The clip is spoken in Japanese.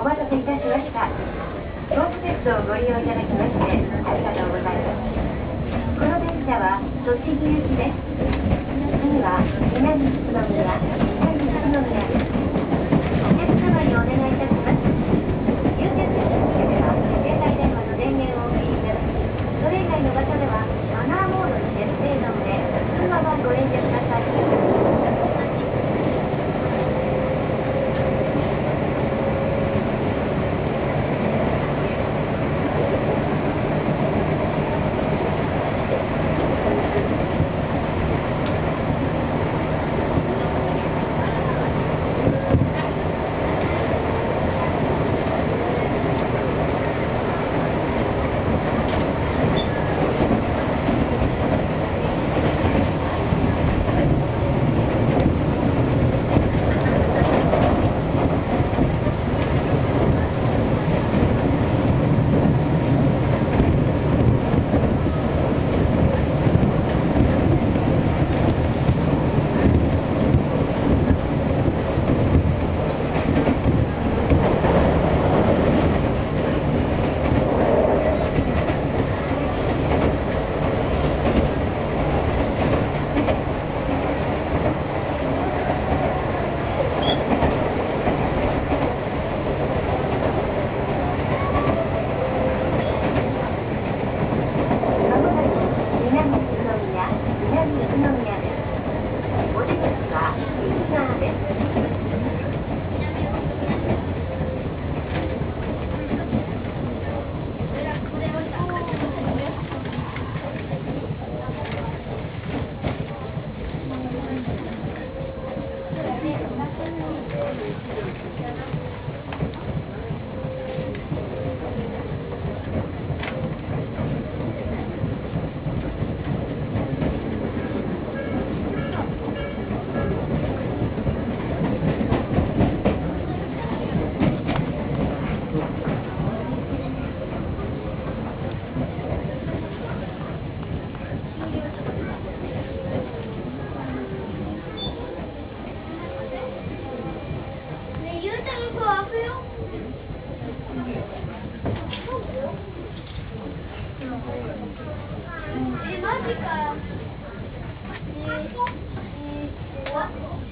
お待たせいたしました。京都鉄道をご利用いただきましてありがとうございます。この電車は栃木行きです。次は南宇都宮北宇都宮です。お客様にお願いいたします。につては携帯電話の電源をお切りいただきそれ以外の場所ではマナーモードに設定のので車はご連絡ください。 그러니까요. 이, 이, 이,